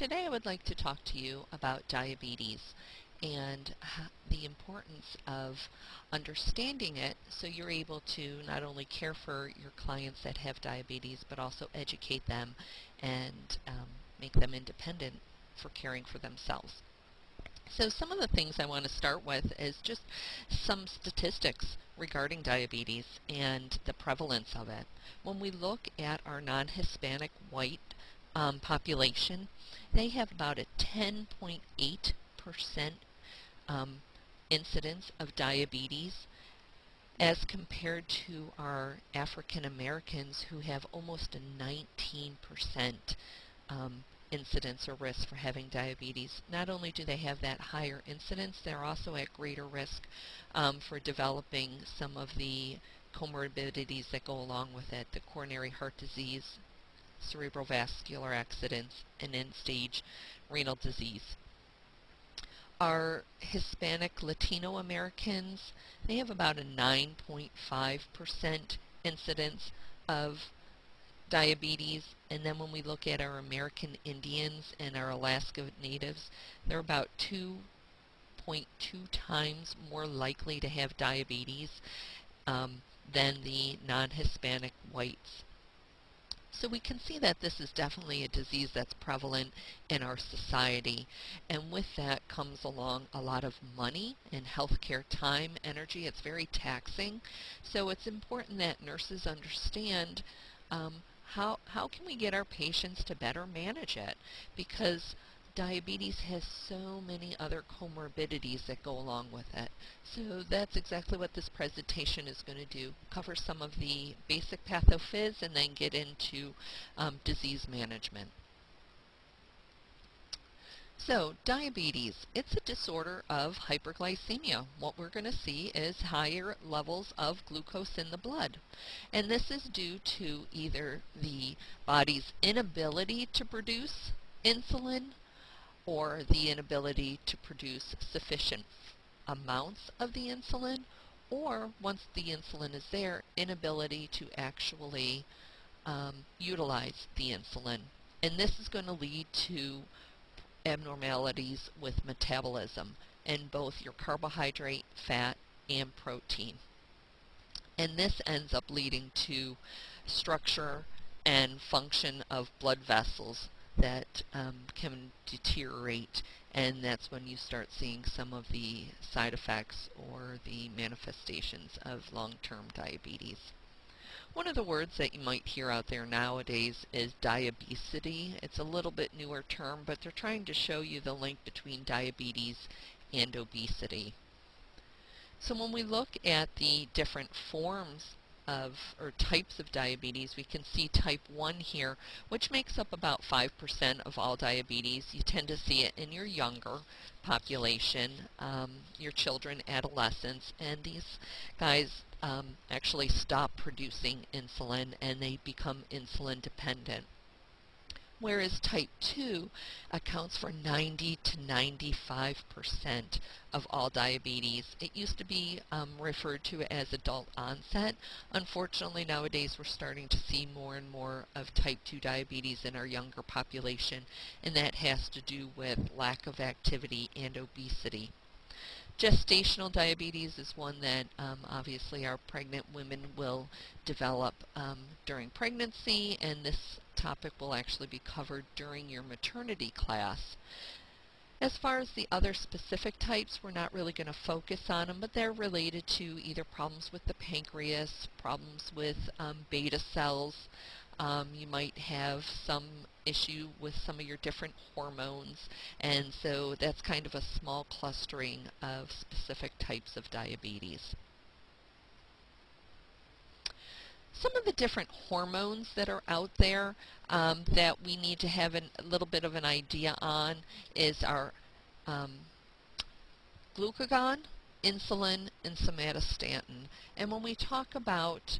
Today I would like to talk to you about diabetes and the importance of understanding it so you're able to not only care for your clients that have diabetes but also educate them and um, make them independent for caring for themselves. So some of the things I want to start with is just some statistics regarding diabetes and the prevalence of it. When we look at our non-Hispanic white um, population, they have about a 10.8% um, incidence of diabetes as compared to our African Americans who have almost a 19% um, incidence or risk for having diabetes. Not only do they have that higher incidence, they're also at greater risk um, for developing some of the comorbidities that go along with it, the coronary heart disease, cerebral vascular accidents, and end-stage renal disease. Our Hispanic Latino Americans, they have about a 9.5% incidence of diabetes. And then when we look at our American Indians and our Alaska Natives, they're about 2.2 times more likely to have diabetes um, than the non-Hispanic whites. So we can see that this is definitely a disease that's prevalent in our society. And with that comes along a lot of money and healthcare time, energy. It's very taxing. So it's important that nurses understand um, how, how can we get our patients to better manage it? Because diabetes has so many other comorbidities that go along with it. So that's exactly what this presentation is going to do. Cover some of the basic pathophys and then get into um, disease management. So diabetes, it's a disorder of hyperglycemia. What we're going to see is higher levels of glucose in the blood. And this is due to either the body's inability to produce insulin or the inability to produce sufficient amounts of the insulin or once the insulin is there, inability to actually um, utilize the insulin. And this is going to lead to abnormalities with metabolism in both your carbohydrate, fat, and protein. And this ends up leading to structure and function of blood vessels that um, can deteriorate and that's when you start seeing some of the side effects or the manifestations of long-term diabetes. One of the words that you might hear out there nowadays is diabesity. It's a little bit newer term, but they're trying to show you the link between diabetes and obesity. So when we look at the different forms of, or types of diabetes, we can see type 1 here, which makes up about 5% of all diabetes. You tend to see it in your younger population, um, your children, adolescents, and these guys um, actually stop producing insulin and they become insulin dependent. Whereas type 2 accounts for 90 to 95% of all diabetes. It used to be um, referred to as adult onset. Unfortunately, nowadays we're starting to see more and more of type 2 diabetes in our younger population, and that has to do with lack of activity and obesity. Gestational diabetes is one that um, obviously our pregnant women will develop um, during pregnancy and this topic will actually be covered during your maternity class. As far as the other specific types, we're not really going to focus on them, but they're related to either problems with the pancreas, problems with um, beta cells, um, you might have some issue with some of your different hormones, and so that's kind of a small clustering of specific types of diabetes. Some of the different hormones that are out there um, that we need to have an, a little bit of an idea on is our um, glucagon, insulin, and somatostatin. And when we talk about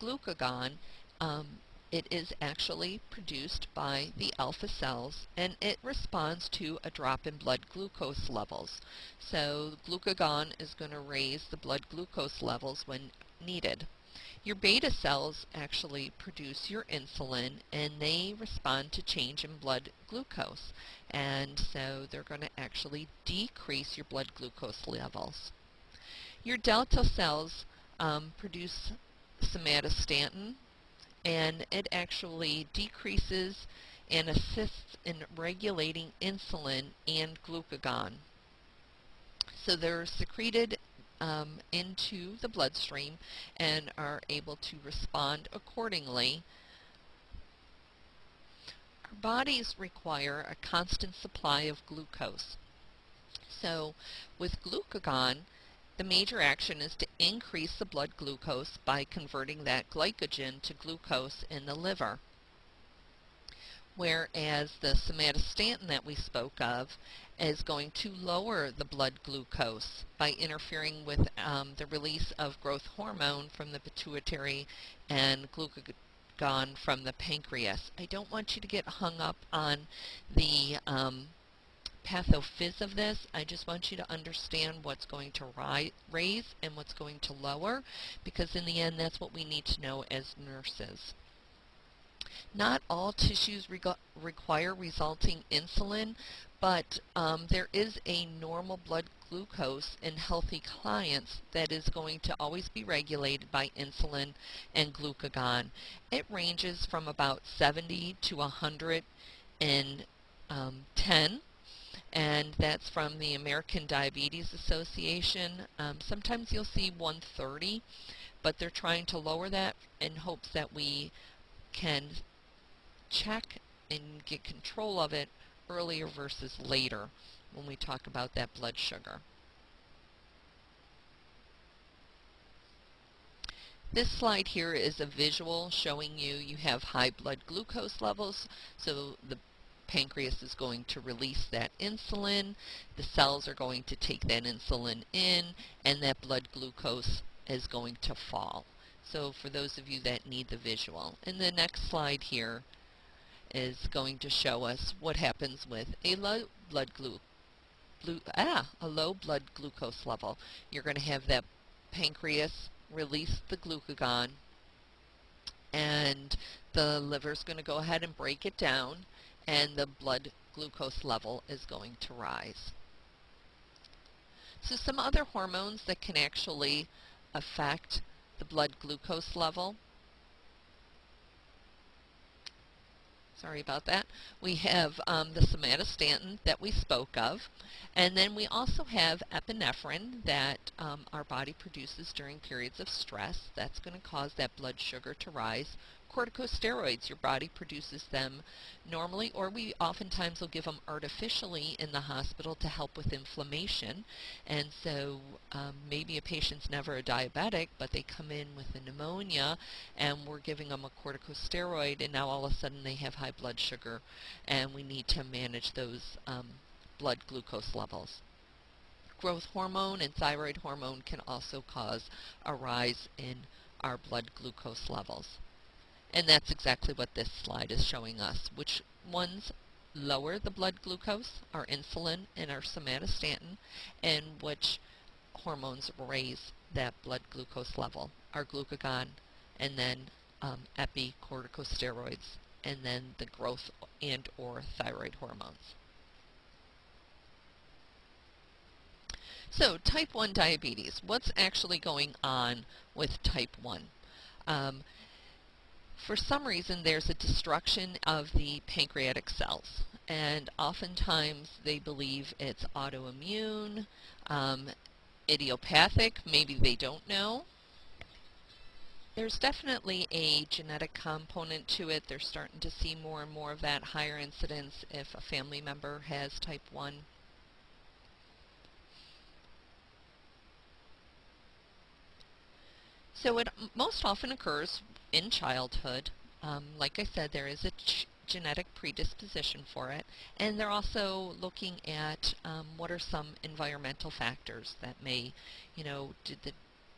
glucagon, um, it is actually produced by the alpha cells and it responds to a drop in blood glucose levels. So glucagon is going to raise the blood glucose levels when needed. Your beta cells actually produce your insulin and they respond to change in blood glucose. And so they're going to actually decrease your blood glucose levels. Your delta cells um, produce somatostatin and it actually decreases and assists in regulating insulin and glucagon. So they're secreted um, into the bloodstream and are able to respond accordingly. Our bodies require a constant supply of glucose. So with glucagon, the major action is to increase the blood glucose by converting that glycogen to glucose in the liver. Whereas the somatostatin that we spoke of is going to lower the blood glucose by interfering with um, the release of growth hormone from the pituitary and glucagon from the pancreas. I don't want you to get hung up on the um, pathophys of this. I just want you to understand what's going to ri raise and what's going to lower because in the end that's what we need to know as nurses. Not all tissues require resulting insulin, but um, there is a normal blood glucose in healthy clients that is going to always be regulated by insulin and glucagon. It ranges from about 70 to 110 um, and that's from the American Diabetes Association. Um, sometimes you'll see 130, but they're trying to lower that in hopes that we can check and get control of it earlier versus later when we talk about that blood sugar. This slide here is a visual showing you you have high blood glucose levels, so the pancreas is going to release that insulin, the cells are going to take that insulin in, and that blood glucose is going to fall. So for those of you that need the visual. And the next slide here is going to show us what happens with a low blood glu ah, a low blood glucose level. You're going to have that pancreas release the glucagon and the liver is going to go ahead and break it down and the blood glucose level is going to rise. So some other hormones that can actually affect the blood glucose level. Sorry about that. We have um, the somatostatin that we spoke of, and then we also have epinephrine that um, our body produces during periods of stress. That's going to cause that blood sugar to rise corticosteroids. Your body produces them normally, or we oftentimes will give them artificially in the hospital to help with inflammation. And so um, maybe a patient's never a diabetic, but they come in with a pneumonia, and we're giving them a corticosteroid, and now all of a sudden they have high blood sugar, and we need to manage those um, blood glucose levels growth hormone and thyroid hormone can also cause a rise in our blood glucose levels. And that's exactly what this slide is showing us. Which ones lower the blood glucose, our insulin and our somatostatin, and which hormones raise that blood glucose level, our glucagon, and then um, epicorticosteroids, and then the growth and or thyroid hormones. So type 1 diabetes, what's actually going on with type 1? Um, for some reason there's a destruction of the pancreatic cells and oftentimes they believe it's autoimmune, um, idiopathic, maybe they don't know. There's definitely a genetic component to it. They're starting to see more and more of that higher incidence if a family member has type 1. So it most often occurs in childhood. Um, like I said, there is a genetic predisposition for it, and they're also looking at um, what are some environmental factors that may, you know, did the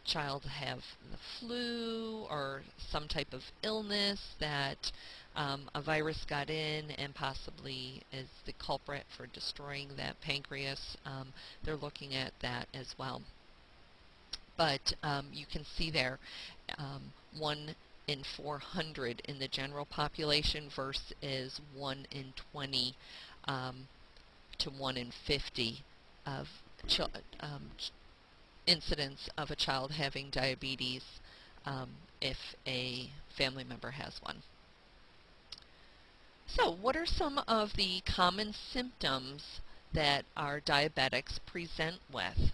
child have the flu or some type of illness that um, a virus got in and possibly is the culprit for destroying that pancreas. Um, they're looking at that as well. but um, you can see there um, 1 in 400 in the general population versus 1 in 20 um, to 1 in 50 of um, incidence of a child having diabetes um, if a family member has one. So what are some of the common symptoms that our diabetics present with?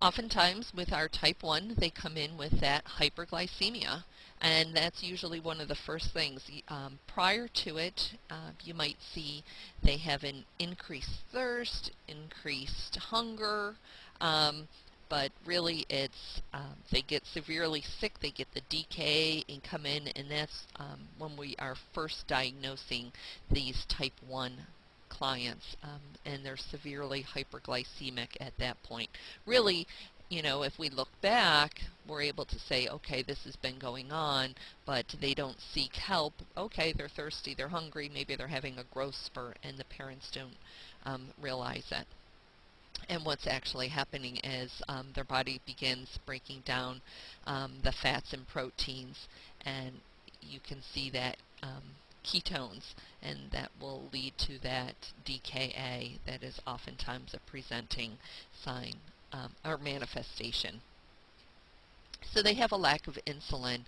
Oftentimes with our type 1, they come in with that hyperglycemia, and that's usually one of the first things. Um, prior to it, uh, you might see they have an increased thirst, increased hunger, um, but really it's um, they get severely sick, they get the DKA and come in, and that's um, when we are first diagnosing these type 1 clients, um, and they're severely hyperglycemic at that point. Really, you know, if we look back, we're able to say, okay, this has been going on, but they don't seek help. Okay, they're thirsty, they're hungry, maybe they're having a growth spurt, and the parents don't um, realize it. And what's actually happening is um, their body begins breaking down um, the fats and proteins, and you can see that um, ketones, and that will lead to that DKA that is oftentimes a presenting sign um, or manifestation. So they have a lack of insulin,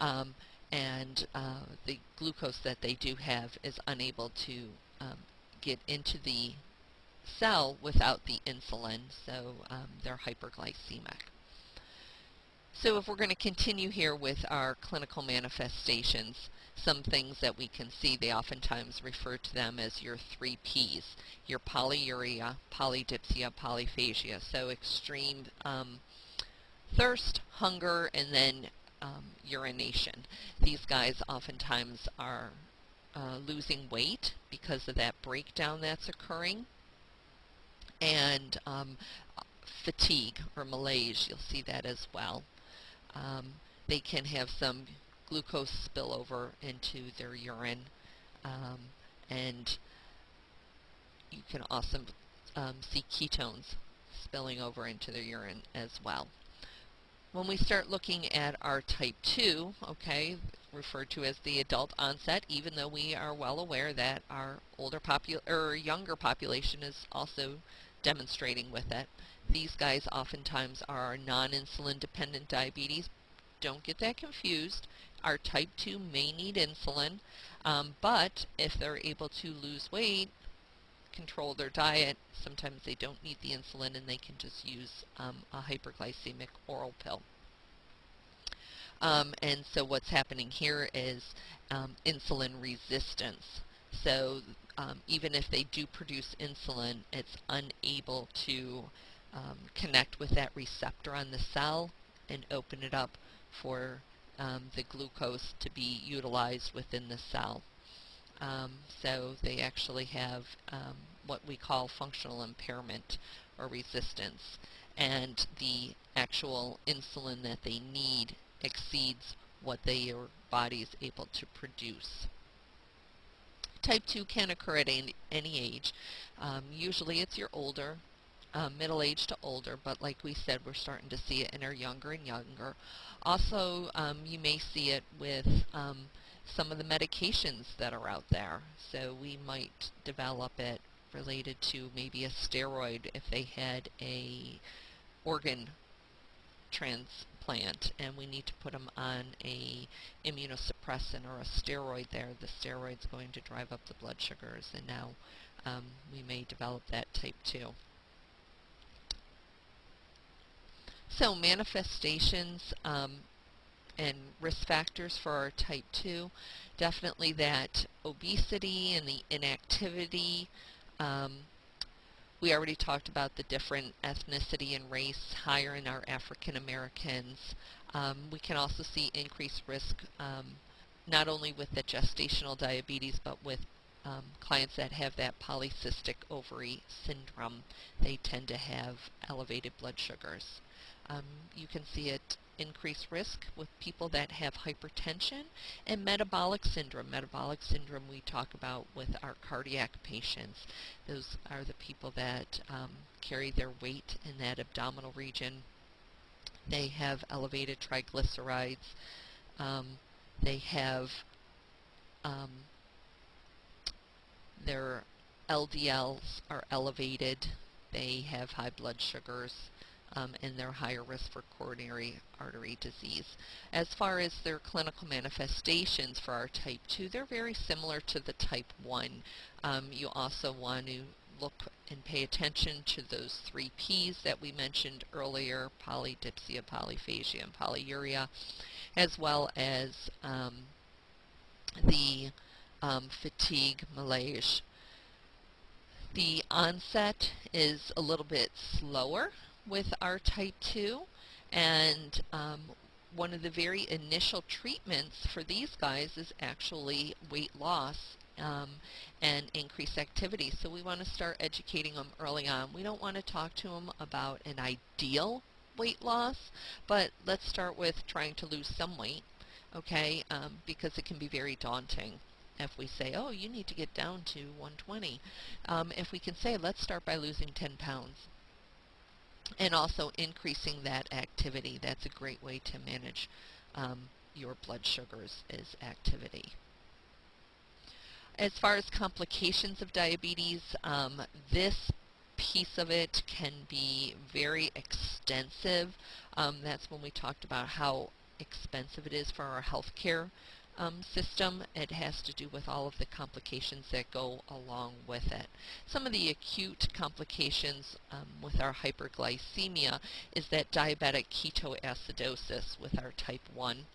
um, and uh, the glucose that they do have is unable to um, get into the cell without the insulin, so um, they're hyperglycemic. So if we're going to continue here with our clinical manifestations, some things that we can see, they oftentimes refer to them as your three Ps, your polyuria, polydipsia, polyphagia. So extreme um, thirst, hunger, and then um, urination. These guys oftentimes are uh, losing weight because of that breakdown that's occurring. And um, fatigue or malaise, you'll see that as well. Um, they can have some glucose spillover into their urine um, and you can also um, see ketones spilling over into their urine as well. When we start looking at our type 2, okay, referred to as the adult onset, even though we are well aware that our older popu or younger population is also demonstrating with it. These guys oftentimes are non-insulin dependent diabetes. Don't get that confused. Our type 2 may need insulin, um, but if they're able to lose weight, control their diet, sometimes they don't need the insulin and they can just use um, a hyperglycemic oral pill. Um, and so what's happening here is um, insulin resistance. So um, even if they do produce insulin, it's unable to um, connect with that receptor on the cell and open it up for um, the glucose to be utilized within the cell. Um, so they actually have um, what we call functional impairment or resistance and the actual insulin that they need exceeds what their body is able to produce. Type 2 can occur at any, any age. Um, usually it's your older um, middle age to older, but like we said, we're starting to see it in our younger and younger. Also, um, you may see it with um, some of the medications that are out there. So we might develop it related to maybe a steroid if they had a organ transplant and we need to put them on a immunosuppressant or a steroid there. The steroid's going to drive up the blood sugars and now um, we may develop that type 2. So manifestations um, and risk factors for our type 2, definitely that obesity and the inactivity. Um, we already talked about the different ethnicity and race higher in our African Americans. Um, we can also see increased risk um, not only with the gestational diabetes but with um, clients that have that polycystic ovary syndrome. They tend to have elevated blood sugars. Um, you can see it increase risk with people that have hypertension and metabolic syndrome. Metabolic syndrome we talk about with our cardiac patients. Those are the people that um, carry their weight in that abdominal region. They have elevated triglycerides. Um, they have um, their LDLs are elevated. They have high blood sugars um, and they're higher risk for coronary artery disease. As far as their clinical manifestations for our type 2, they're very similar to the type 1. Um, you also want to look and pay attention to those three P's that we mentioned earlier, polydipsia, polyphagia, and polyuria, as well as um, the um, fatigue, malaise. The onset is a little bit slower with our type 2 and um, one of the very initial treatments for these guys is actually weight loss um, and increased activity. So we want to start educating them early on. We don't want to talk to them about an ideal weight loss, but let's start with trying to lose some weight, okay, um, because it can be very daunting if we say, oh, you need to get down to 120. Um, if we can say, let's start by losing 10 pounds, and also increasing that activity. That's a great way to manage um, your blood sugars is activity. As far as complications of diabetes, um, this piece of it can be very extensive. Um, that's when we talked about how expensive it is for our healthcare um, system. It has to do with all of the complications that go along with it. Some of the acute complications um, with our hyperglycemia is that diabetic ketoacidosis with our type 1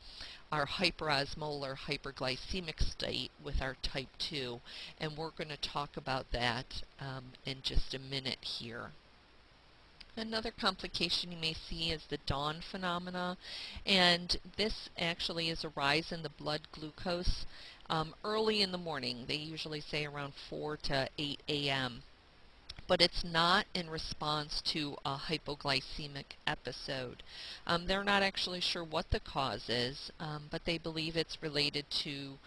our hyperosmolar hyperglycemic state with our type 2 and we're going to talk about that um, in just a minute here. Another complication you may see is the dawn phenomena, and this actually is a rise in the blood glucose um, early in the morning. They usually say around 4 to 8 a.m. But it's not in response to a hypoglycemic episode. Um, they're not actually sure what the cause is, um, but they believe it's related to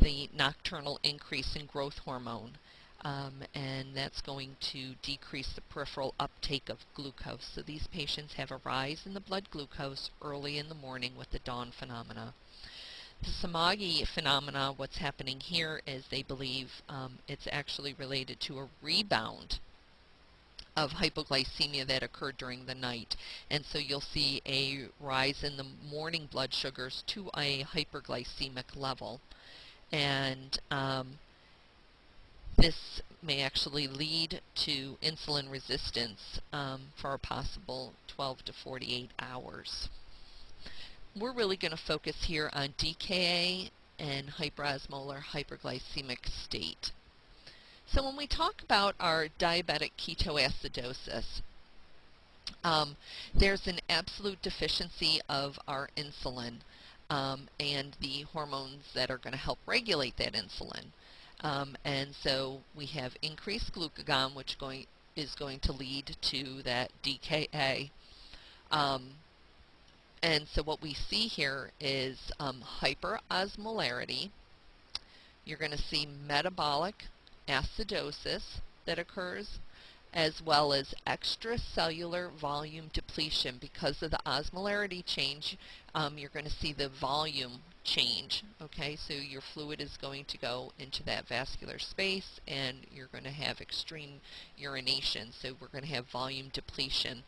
the nocturnal increase in growth hormone um, and that's going to decrease the peripheral uptake of glucose. So these patients have a rise in the blood glucose early in the morning with the dawn phenomena. The Somogyi phenomena, what's happening here is they believe um, it's actually related to a rebound of hypoglycemia that occurred during the night. And so you'll see a rise in the morning blood sugars to a hyperglycemic level. And um, this may actually lead to insulin resistance um, for a possible 12 to 48 hours. We're really going to focus here on DKA and hyperosmolar hyperglycemic state. So when we talk about our diabetic ketoacidosis, um, there's an absolute deficiency of our insulin um, and the hormones that are going to help regulate that insulin. Um, and so we have increased glucagon, which going, is going to lead to that DKA. Um, and so what we see here is um, hyperosmolarity. You're going to see metabolic acidosis that occurs as well as extracellular volume depletion. Because of the osmolarity change, um, you're going to see the volume change. Okay, so your fluid is going to go into that vascular space and you're going to have extreme urination. So we're going to have volume depletion.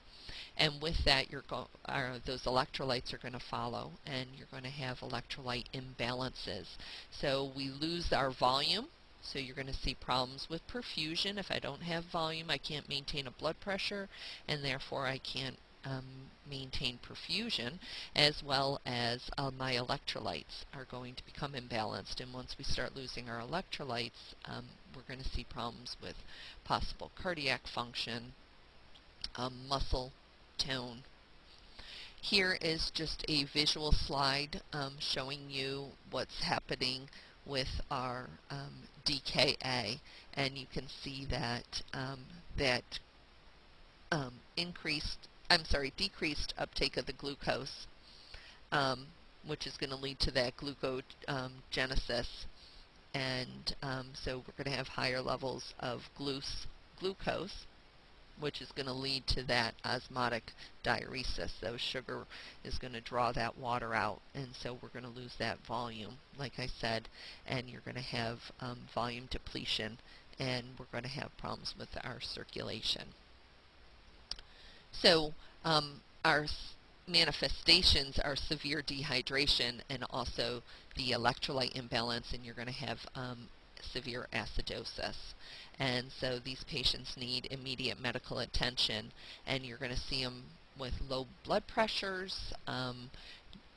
And with that, you're go uh, those electrolytes are going to follow, and you're going to have electrolyte imbalances. So we lose our volume, so you're going to see problems with perfusion. If I don't have volume, I can't maintain a blood pressure, and therefore I can't um, maintain perfusion, as well as uh, my electrolytes are going to become imbalanced. And once we start losing our electrolytes, um, we're going to see problems with possible cardiac function, um, muscle tone. Here is just a visual slide um, showing you what's happening with our um, DKA, and you can see that um, that increased I'm sorry, decreased uptake of the glucose, um, which is going to lead to that glucogenesis. And um, so we're going to have higher levels of glucose which is going to lead to that osmotic diuresis. So sugar is going to draw that water out, and so we're going to lose that volume, like I said, and you're going to have um, volume depletion, and we're going to have problems with our circulation. So um, our manifestations are severe dehydration and also the electrolyte imbalance, and you're going to have um, severe acidosis. And so these patients need immediate medical attention, and you're going to see them with low blood pressures, um,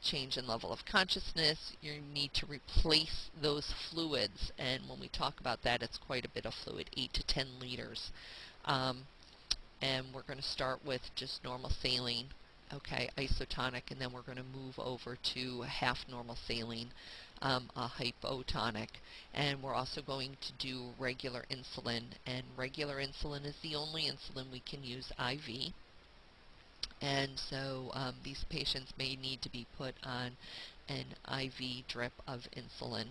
change in level of consciousness. You need to replace those fluids, and when we talk about that, it's quite a bit of fluid, 8 to 10 liters. Um, and we're going to start with just normal saline, okay, isotonic, and then we're going to move over to half normal saline um, a hypotonic. And we're also going to do regular insulin, and regular insulin is the only insulin we can use IV. And so um, these patients may need to be put on an IV drip of insulin,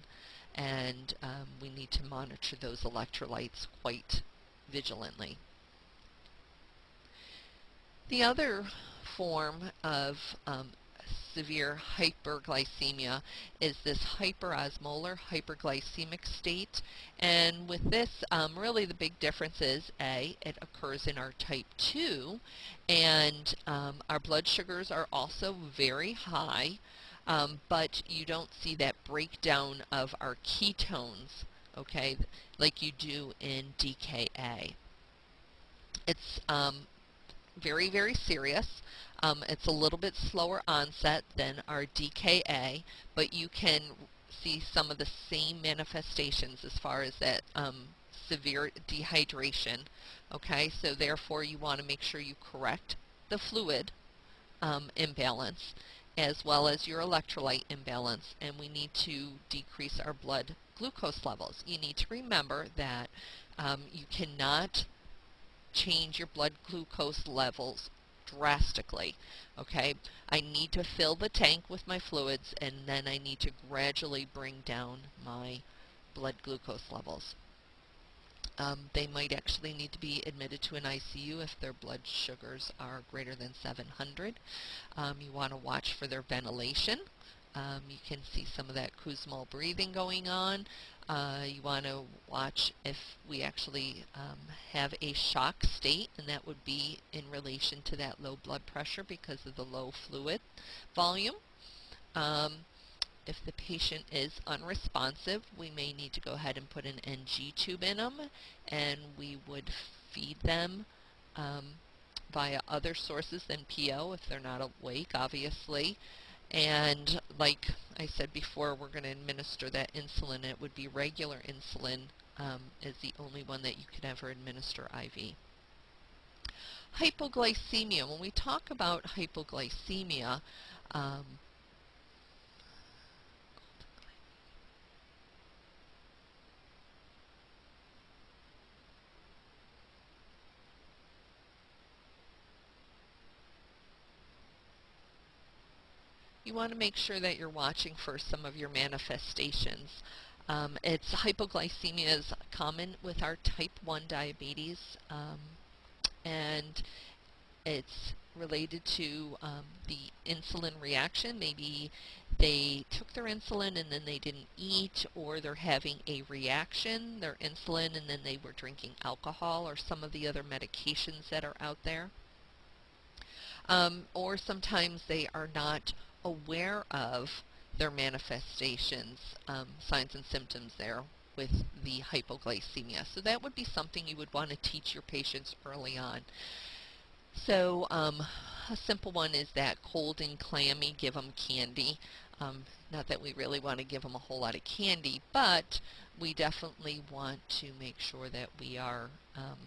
and um, we need to monitor those electrolytes quite vigilantly. The other form of um, severe hyperglycemia is this hyperosmolar hyperglycemic state. And with this, um, really the big difference is, A, it occurs in our type 2, and um, our blood sugars are also very high, um, but you don't see that breakdown of our ketones, okay, like you do in DKA. It's um, very, very serious. Um, it's a little bit slower onset than our DKA, but you can see some of the same manifestations as far as that um, severe dehydration. Okay, so therefore you want to make sure you correct the fluid um, imbalance as well as your electrolyte imbalance, and we need to decrease our blood glucose levels. You need to remember that um, you cannot change your blood glucose levels drastically. Okay, I need to fill the tank with my fluids and then I need to gradually bring down my blood glucose levels. Um, they might actually need to be admitted to an ICU if their blood sugars are greater than 700. Um, you want to watch for their ventilation. Um, you can see some of that Kussmaul breathing going on. Uh, you want to watch if we actually um, have a shock state, and that would be in relation to that low blood pressure because of the low fluid volume. Um, if the patient is unresponsive, we may need to go ahead and put an NG tube in them, and we would feed them um, via other sources than PO if they're not awake, obviously. And like I said before, we're going to administer that insulin. It would be regular insulin um, is the only one that you could ever administer IV. Hypoglycemia. When we talk about hypoglycemia, um, you want to make sure that you're watching for some of your manifestations. Um, it's hypoglycemia is common with our type 1 diabetes um, and it's related to um, the insulin reaction. Maybe they took their insulin and then they didn't eat or they're having a reaction, their insulin, and then they were drinking alcohol or some of the other medications that are out there. Um, or sometimes they are not aware of their manifestations, um, signs and symptoms there with the hypoglycemia. So that would be something you would want to teach your patients early on. So um, a simple one is that cold and clammy, give them candy. Um, not that we really want to give them a whole lot of candy, but we definitely want to make sure that we are um,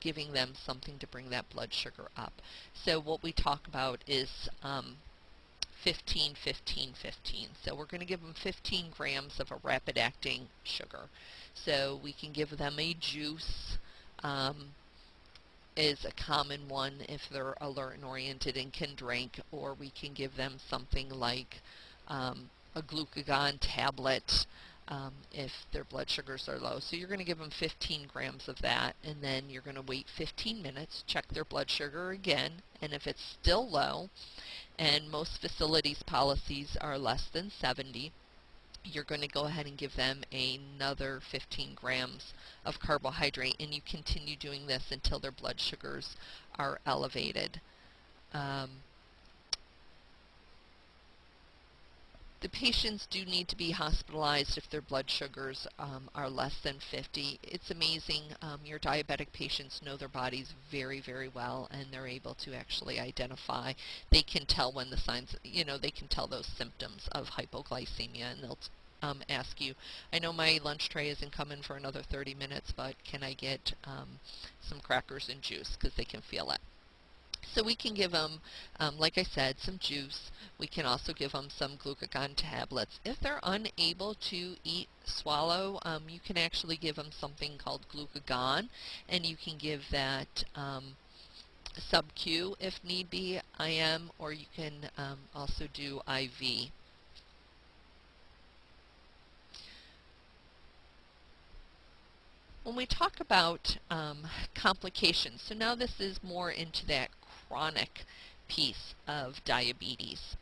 giving them something to bring that blood sugar up. So what we talk about is um, 15, 15, 15. So we're going to give them 15 grams of a rapid-acting sugar. So we can give them a juice, um, is a common one if they're alert and oriented and can drink, or we can give them something like um, a glucagon tablet um, if their blood sugars are low. So you're going to give them 15 grams of that, and then you're going to wait 15 minutes, check their blood sugar again, and if it's still low, and most facilities policies are less than 70, you're going to go ahead and give them another 15 grams of carbohydrate, and you continue doing this until their blood sugars are elevated. Um, the patients do need to be hospitalized if their blood sugars um, are less than 50. It's amazing. Um, your diabetic patients know their bodies very, very well, and they're able to actually identify. They can tell when the signs, you know, they can tell those symptoms of hypoglycemia, and they'll um, ask you, I know my lunch tray isn't coming for another 30 minutes, but can I get um, some crackers and juice because they can feel it. So we can give them, um, like I said, some juice. We can also give them some glucagon tablets. If they're unable to eat, swallow, um, you can actually give them something called glucagon, and you can give that um, sub-Q if need be, IM, or you can um, also do IV. When we talk about um, complications, so now this is more into that chronic piece of diabetes.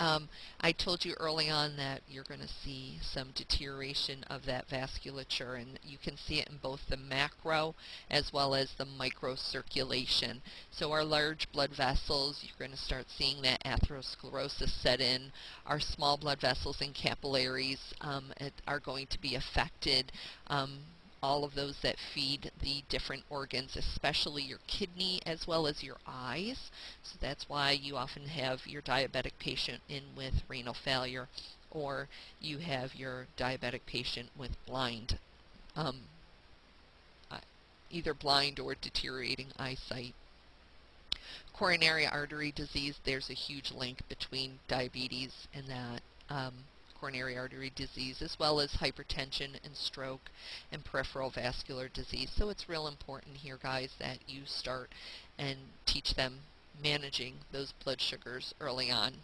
Um, I told you early on that you're going to see some deterioration of that vasculature and you can see it in both the macro as well as the microcirculation. So our large blood vessels, you're going to start seeing that atherosclerosis set in. Our small blood vessels and capillaries um, are going to be affected. Um, all of those that feed the different organs, especially your kidney as well as your eyes. So that's why you often have your diabetic patient in with renal failure or you have your diabetic patient with blind, um, uh, either blind or deteriorating eyesight. Coronary artery disease, there's a huge link between diabetes and that. Um, coronary artery disease, as well as hypertension and stroke and peripheral vascular disease. So it's real important here, guys, that you start and teach them managing those blood sugars early on.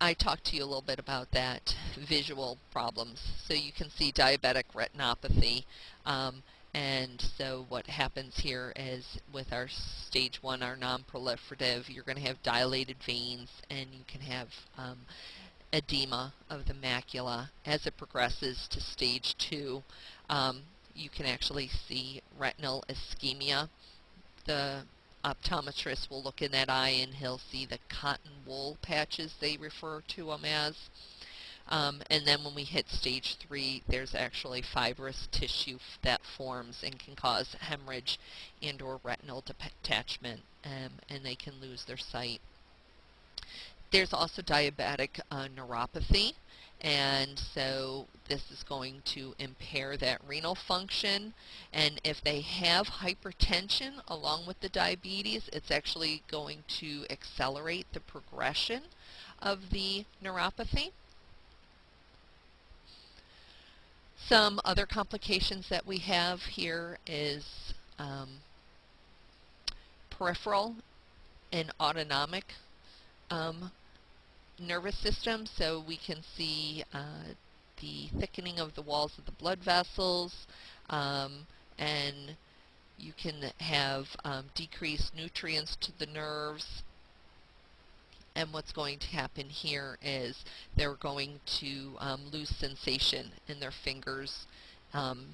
I talked to you a little bit about that visual problems. So you can see diabetic retinopathy. Um, and so what happens here is with our stage one, our non-proliferative, you're going to have dilated veins and you can have um, edema of the macula. As it progresses to stage two, um, you can actually see retinal ischemia. The optometrist will look in that eye and he'll see the cotton wool patches they refer to them as. Um, and then when we hit stage three, there's actually fibrous tissue that forms and can cause hemorrhage and or retinal detachment, um, and they can lose their sight. There's also diabetic uh, neuropathy, and so this is going to impair that renal function and if they have hypertension along with the diabetes it's actually going to accelerate the progression of the neuropathy Some other complications that we have here is um, peripheral and autonomic um, nervous system. So we can see uh, the thickening of the walls of the blood vessels um, and you can have um, decreased nutrients to the nerves and what's going to happen here is they're going to um, lose sensation in their fingers um,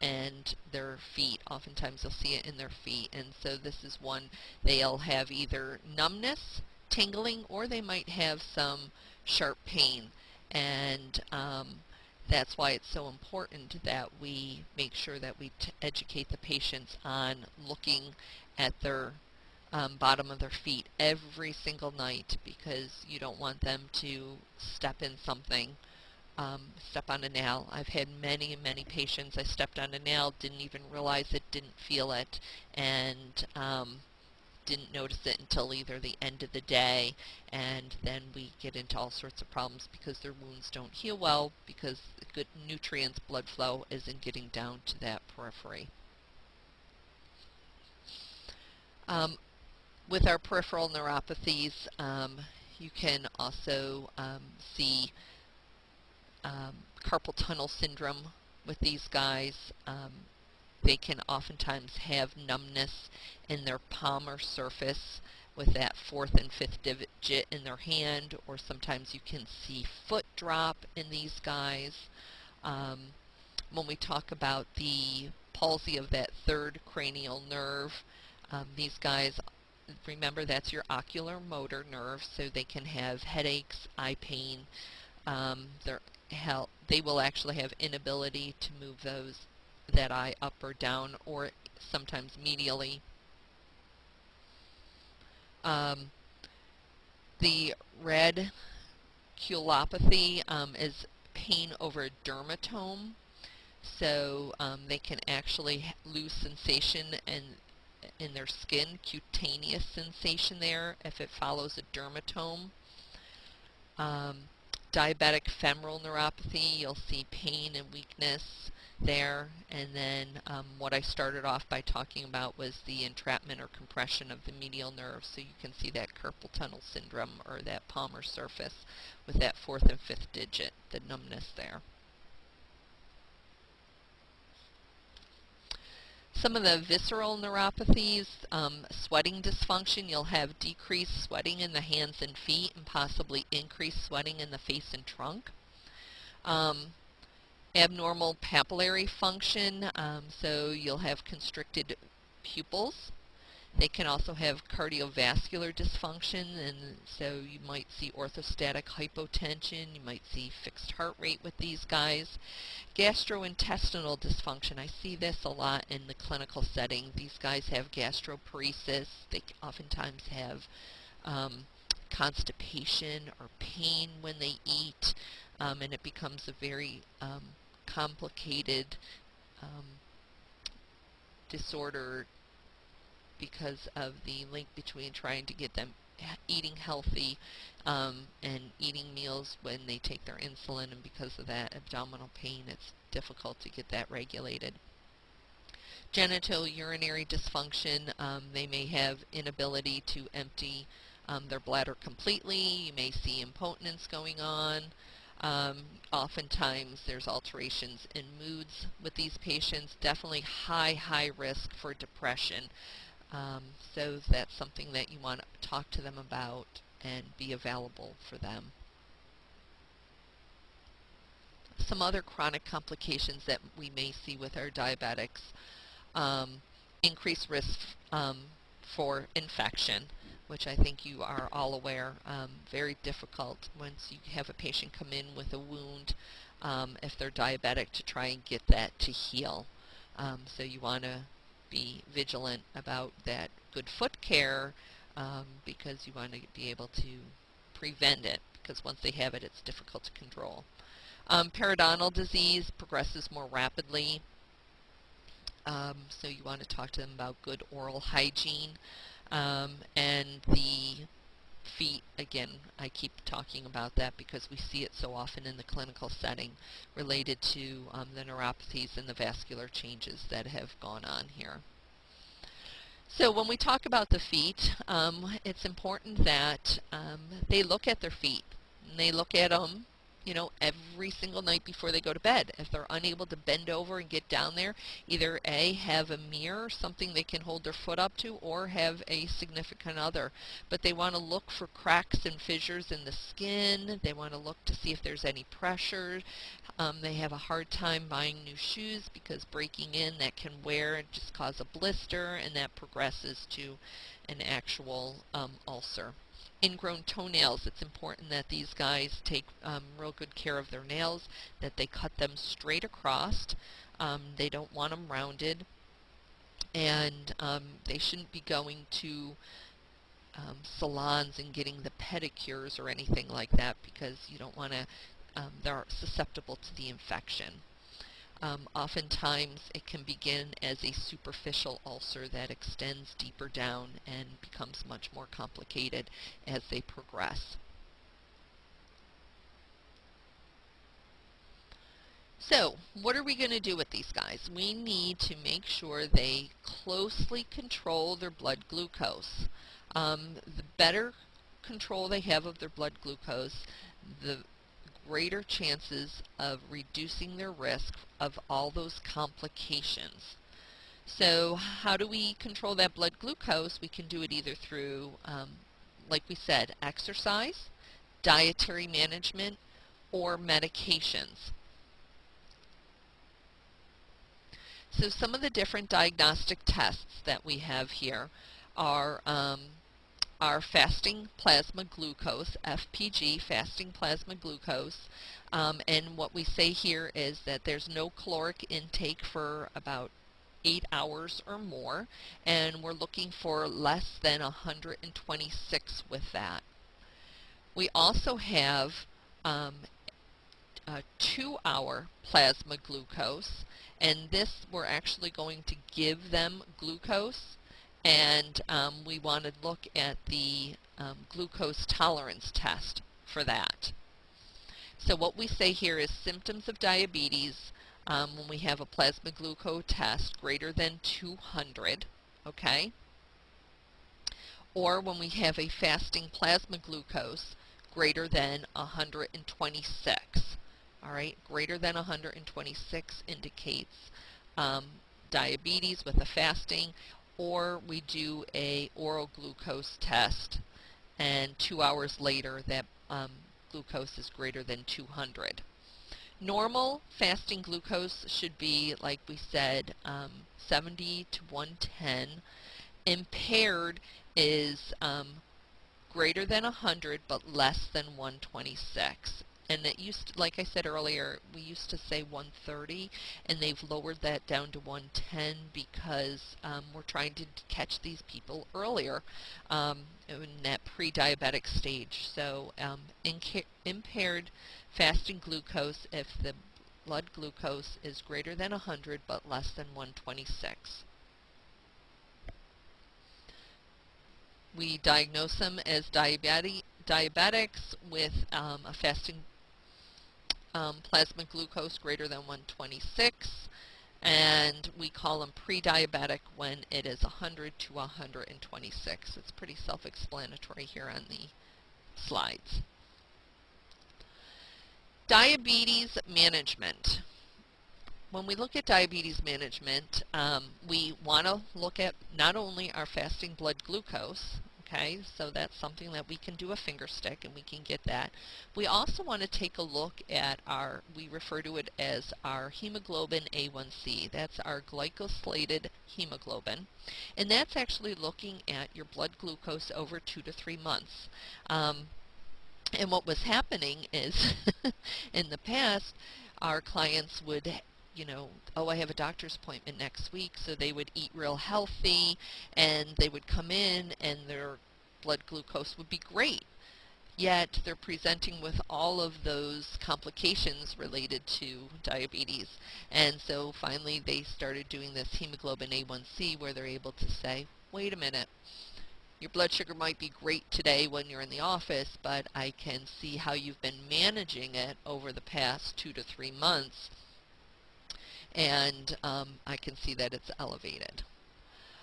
and their feet. Oftentimes you'll see it in their feet. And so this is one they'll have either numbness, tingling, or they might have some sharp pain. And um, that's why it's so important that we make sure that we educate the patients on looking at their um, bottom of their feet every single night because you don't want them to step in something, um, step on a nail. I've had many, many patients, I stepped on a nail, didn't even realize it, didn't feel it, and um, didn't notice it until either the end of the day, and then we get into all sorts of problems because their wounds don't heal well because good nutrients, blood flow isn't getting down to that periphery. Um, with our peripheral neuropathies, um, you can also um, see um, carpal tunnel syndrome with these guys. Um, they can oftentimes have numbness in their palm or surface with that fourth and fifth digit in their hand, or sometimes you can see foot drop in these guys. Um, when we talk about the palsy of that third cranial nerve, um, these guys, remember that's your oculomotor nerve, so they can have headaches, eye pain. Um, they will actually have inability to move those that eye up or down, or sometimes medially. Um, the red culopathy um, is pain over a dermatome. So um, they can actually lose sensation and in their skin, cutaneous sensation there if it follows a dermatome. Um, diabetic femoral neuropathy, you'll see pain and weakness there. And then um, what I started off by talking about was the entrapment or compression of the medial nerve. So you can see that carpal tunnel syndrome or that palmar surface with that fourth and fifth digit, the numbness there. Some of the visceral neuropathies, um, sweating dysfunction, you'll have decreased sweating in the hands and feet and possibly increased sweating in the face and trunk. Um, abnormal pupillary function, um, so you'll have constricted pupils. They can also have cardiovascular dysfunction, and so you might see orthostatic hypotension, you might see fixed heart rate with these guys. Gastrointestinal dysfunction, I see this a lot in the clinical setting. These guys have gastroparesis, they oftentimes have um, constipation or pain when they eat, um, and it becomes a very um, complicated um, disorder because of the link between trying to get them eating healthy um, and eating meals when they take their insulin and because of that abdominal pain it's difficult to get that regulated. Genital urinary dysfunction, um, they may have inability to empty um, their bladder completely, you may see impotence going on, um, oftentimes there's alterations in moods with these patients, definitely high, high risk for depression. Um, so that's something that you want to talk to them about and be available for them. Some other chronic complications that we may see with our diabetics, um, increased risk um, for infection, which I think you are all aware, um, very difficult once you have a patient come in with a wound, um, if they're diabetic, to try and get that to heal. Um, so you want to be vigilant about that good foot care um, because you want to be able to prevent it because once they have it, it's difficult to control. Um, periodontal disease progresses more rapidly, um, so you want to talk to them about good oral hygiene. Um, and the feet, again, I keep talking about that because we see it so often in the clinical setting related to um, the neuropathies and the vascular changes that have gone on here. So when we talk about the feet, um, it's important that um, they look at their feet. And they look at them you know, every single night before they go to bed. If they're unable to bend over and get down there, either A, have a mirror, something they can hold their foot up to, or have a significant other. But they want to look for cracks and fissures in the skin. They want to look to see if there's any pressure. Um, they have a hard time buying new shoes because breaking in that can wear and just cause a blister, and that progresses to an actual um, ulcer ingrown toenails, it's important that these guys take um, real good care of their nails, that they cut them straight across. Um, they don't want them rounded. And um, they shouldn't be going to um, salons and getting the pedicures or anything like that because you don't want to, um, they're susceptible to the infection. Um, oftentimes it can begin as a superficial ulcer that extends deeper down and becomes much more complicated as they progress. So, what are we going to do with these guys? We need to make sure they closely control their blood glucose. Um, the better control they have of their blood glucose, the greater chances of reducing their risk of all those complications. So how do we control that blood glucose? We can do it either through, um, like we said, exercise, dietary management, or medications. So some of the different diagnostic tests that we have here are um, our fasting plasma glucose, FPG, fasting plasma glucose. Um, and what we say here is that there's no caloric intake for about eight hours or more, and we're looking for less than 126 with that. We also have um, a two-hour plasma glucose, and this we're actually going to give them glucose and um, we want to look at the um, glucose tolerance test for that. So what we say here is symptoms of diabetes um, when we have a plasma glucose test greater than 200, okay? Or when we have a fasting plasma glucose greater than 126. All right, greater than 126 indicates um, diabetes with a fasting or we do a oral glucose test and two hours later that um, glucose is greater than 200. Normal fasting glucose should be, like we said, um, 70 to 110. Impaired is um, greater than 100 but less than 126 and it used to, like I said earlier, we used to say 130, and they've lowered that down to 110 because um, we're trying to catch these people earlier um, in that pre-diabetic stage. So um, impaired fasting glucose if the blood glucose is greater than 100 but less than 126. We diagnose them as diabetic, diabetics with um, a fasting um, plasma glucose greater than 126 and we call them pre-diabetic when it is 100 to 126. It's pretty self-explanatory here on the slides. Diabetes management. When we look at diabetes management, um, we want to look at not only our fasting blood glucose, okay? So that's something that we can do a finger stick and we can get that. We also want to take a look at our, we refer to it as our hemoglobin A1C. That's our glycosylated hemoglobin. And that's actually looking at your blood glucose over two to three months. Um, and what was happening is, in the past, our clients would you know, oh, I have a doctor's appointment next week, so they would eat real healthy, and they would come in, and their blood glucose would be great. Yet they're presenting with all of those complications related to diabetes. And so finally they started doing this hemoglobin A1C where they're able to say, wait a minute, your blood sugar might be great today when you're in the office, but I can see how you've been managing it over the past two to three months and um, I can see that it's elevated.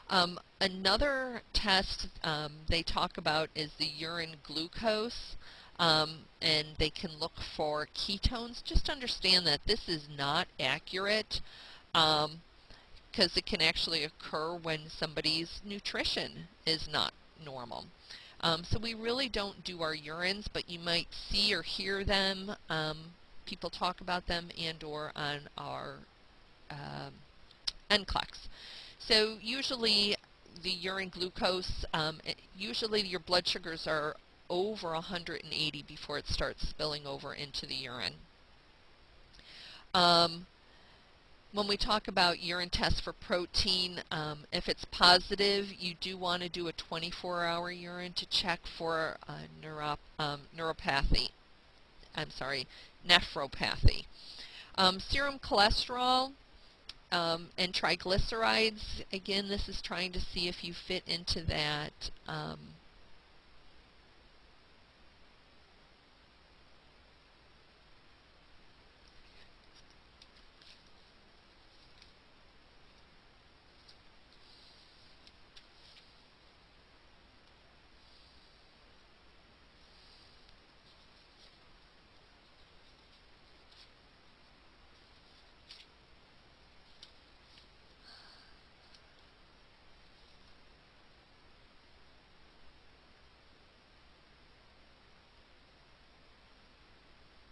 Um, another test um, they talk about is the urine glucose, um, and they can look for ketones. Just understand that this is not accurate because um, it can actually occur when somebody's nutrition is not normal. Um, so we really don't do our urines, but you might see or hear them. Um, people talk about them and or on our um, NCLEX. So usually the urine glucose, um, it, usually your blood sugars are over 180 before it starts spilling over into the urine. Um, when we talk about urine tests for protein, um, if it's positive, you do want to do a 24-hour urine to check for neuro, um, neuropathy. I'm sorry, nephropathy. Um, serum cholesterol um, and triglycerides, again, this is trying to see if you fit into that um,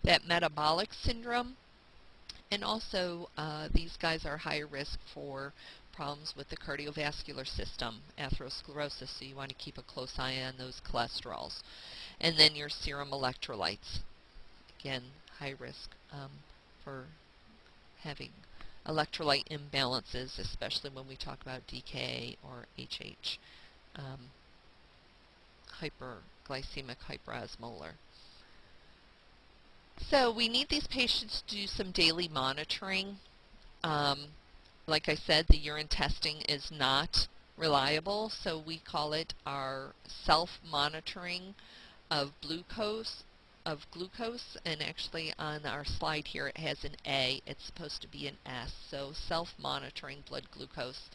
that metabolic syndrome. And also, uh, these guys are higher risk for problems with the cardiovascular system, atherosclerosis, so you want to keep a close eye on those cholesterols. And then your serum electrolytes. Again, high risk um, for having electrolyte imbalances, especially when we talk about DKA or HH, um, hyperglycemic hyperosmolar. So we need these patients to do some daily monitoring. Um, like I said, the urine testing is not reliable, so we call it our self-monitoring of glucose of glucose. And actually on our slide here it has an A. It's supposed to be an S. So self-monitoring blood glucose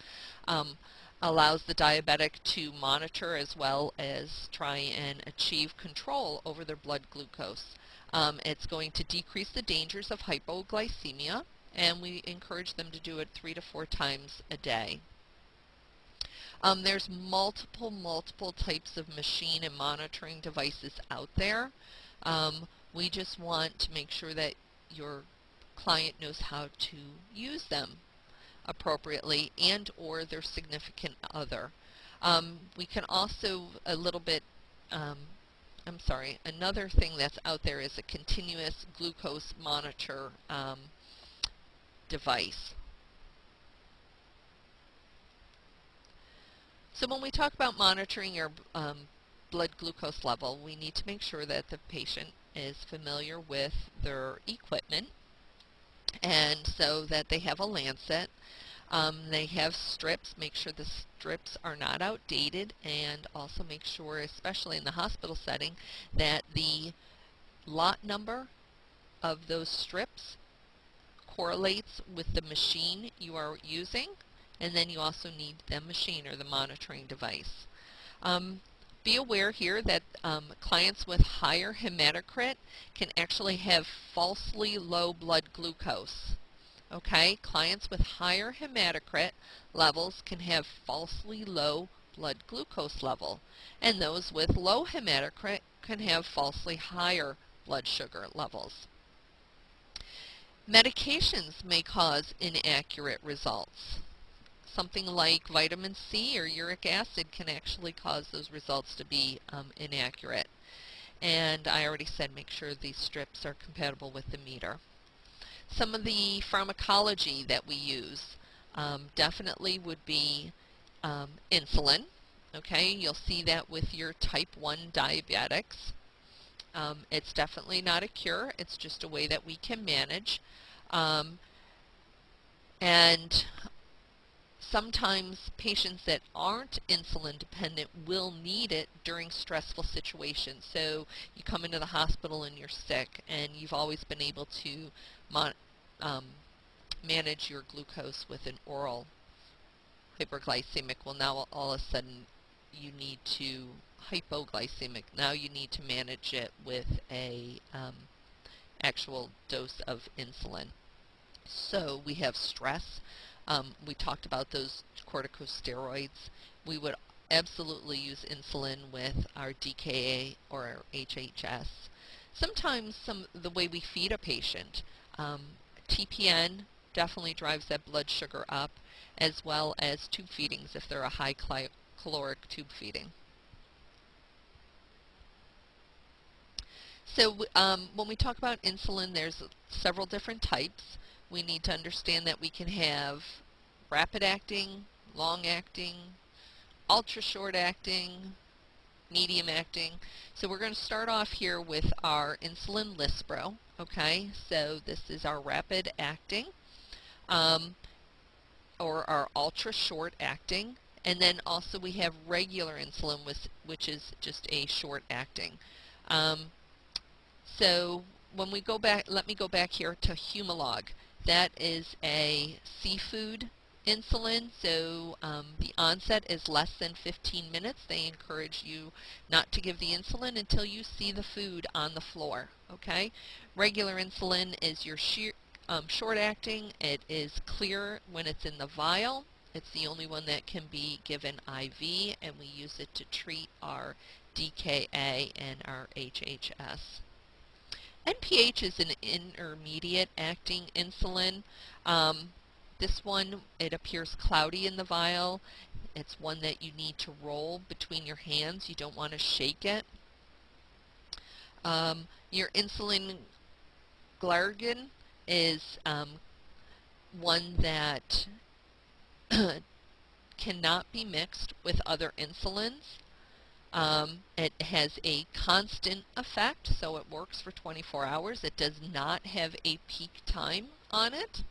um, allows the diabetic to monitor as well as try and achieve control over their blood glucose um, it's going to decrease the dangers of hypoglycemia, and we encourage them to do it three to four times a day. Um, there's multiple, multiple types of machine and monitoring devices out there. Um, we just want to make sure that your client knows how to use them appropriately and or their significant other. Um, we can also a little bit um, I'm sorry, another thing that's out there is a continuous glucose monitor um, device. So when we talk about monitoring your um, blood glucose level, we need to make sure that the patient is familiar with their equipment and so that they have a lancet um, they have strips. Make sure the strips are not outdated and also make sure, especially in the hospital setting, that the lot number of those strips correlates with the machine you are using and then you also need the machine or the monitoring device. Um, be aware here that um, clients with higher hematocrit can actually have falsely low blood glucose. Okay, clients with higher hematocrit levels can have falsely low blood glucose level, and those with low hematocrit can have falsely higher blood sugar levels. Medications may cause inaccurate results. Something like vitamin C or uric acid can actually cause those results to be um, inaccurate. And I already said make sure these strips are compatible with the meter. Some of the pharmacology that we use um, definitely would be um, insulin. Okay, you'll see that with your type 1 diabetics. Um, it's definitely not a cure. It's just a way that we can manage. Um, and sometimes patients that aren't insulin dependent will need it during stressful situations. So you come into the hospital and you're sick and you've always been able to um, manage your glucose with an oral hyperglycemic. Well, now all of a sudden you need to hypoglycemic. Now you need to manage it with a um, actual dose of insulin. So we have stress. Um, we talked about those corticosteroids. We would absolutely use insulin with our DKA or our HHS. Sometimes some the way we feed a patient, um, TPN definitely drives that blood sugar up, as well as tube feedings if they're a high caloric tube feeding. So um, when we talk about insulin, there's several different types. We need to understand that we can have rapid acting, long acting, ultra short acting, medium acting. So we're going to start off here with our insulin Lispro. Okay, so this is our rapid acting um, or our ultra short acting. And then also we have regular insulin, which which is just a short acting. Um, so when we go back, let me go back here to Humalog. That is a seafood insulin, so um, the onset is less than 15 minutes. They encourage you not to give the insulin until you see the food on the floor, okay? Regular insulin is your um, short-acting. It is clear when it's in the vial. It's the only one that can be given IV, and we use it to treat our DKA and our HHS. NPH is an intermediate acting insulin. Um, this one, it appears cloudy in the vial. It's one that you need to roll between your hands. You don't want to shake it. Um, your insulin glargine is um, one that cannot be mixed with other insulins. Um, it has a constant effect, so it works for 24 hours. It does not have a peak time on it.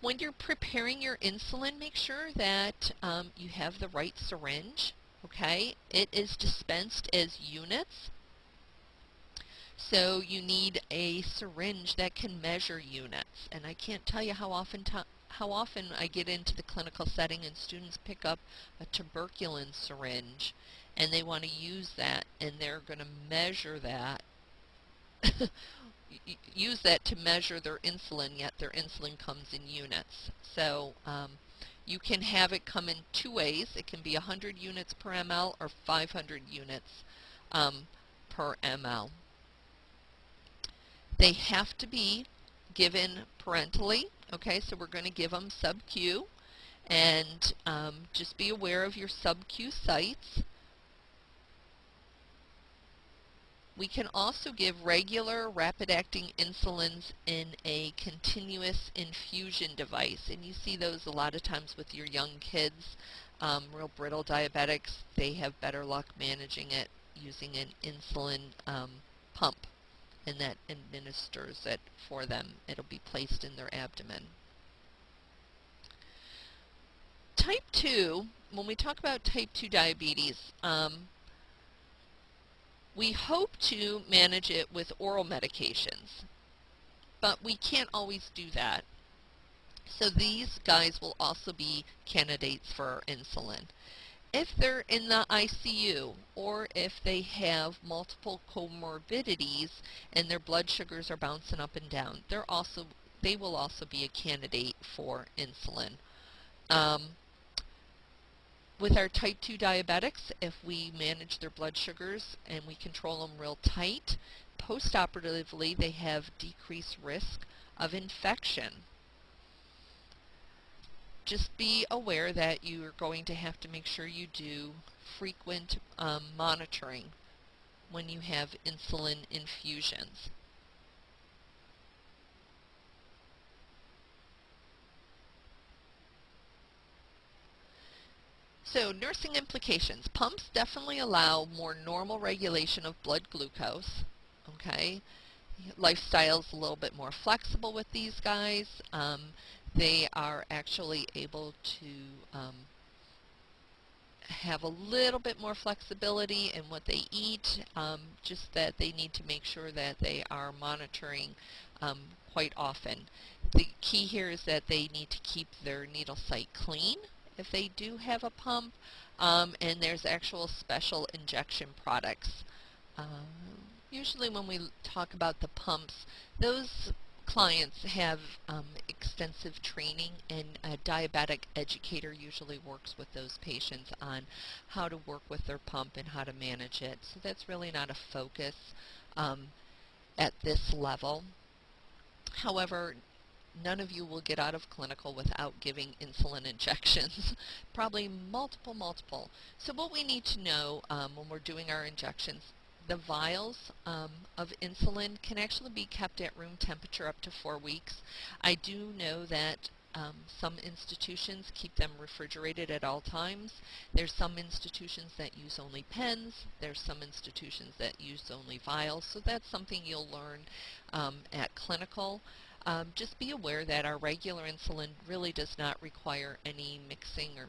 When you're preparing your insulin, make sure that um, you have the right syringe. Okay, it is dispensed as units. So you need a syringe that can measure units. And I can't tell you how often how often I get into the clinical setting and students pick up a tuberculin syringe and they want to use that and they're going to measure that use that to measure their insulin, yet their insulin comes in units. So um, you can have it come in two ways. It can be 100 units per ml or 500 units um, per ml. They have to be given parentally. Okay, so we're going to give them sub-Q. And um, just be aware of your sub-Q sites. We can also give regular rapid-acting insulins in a continuous infusion device. And you see those a lot of times with your young kids, um, real brittle diabetics. They have better luck managing it using an insulin um, pump and that administers it for them. It'll be placed in their abdomen. Type 2, when we talk about type 2 diabetes, um, we hope to manage it with oral medications, but we can't always do that. So these guys will also be candidates for insulin. If they're in the ICU or if they have multiple comorbidities and their blood sugars are bouncing up and down, they're also they will also be a candidate for insulin. Um, with our type 2 diabetics, if we manage their blood sugars and we control them real tight, postoperatively they have decreased risk of infection. Just be aware that you are going to have to make sure you do frequent um, monitoring when you have insulin infusions. So nursing implications. Pumps definitely allow more normal regulation of blood glucose. Okay, Lifestyle's a little bit more flexible with these guys. Um, they are actually able to um, have a little bit more flexibility in what they eat, um, just that they need to make sure that they are monitoring um, quite often. The key here is that they need to keep their needle site clean if they do have a pump, um, and there's actual special injection products. Um, usually when we talk about the pumps, those clients have um, extensive training and a diabetic educator usually works with those patients on how to work with their pump and how to manage it. So that's really not a focus um, at this level. However, none of you will get out of clinical without giving insulin injections, probably multiple, multiple. So what we need to know um, when we're doing our injections, the vials um, of insulin can actually be kept at room temperature up to four weeks. I do know that Um, some institutions keep them refrigerated at all times. There's some institutions that use only pens. There's some institutions that use only vials. So that's something you'll learn um, at clinical. Um, just be aware that our regular insulin really does not require any mixing or,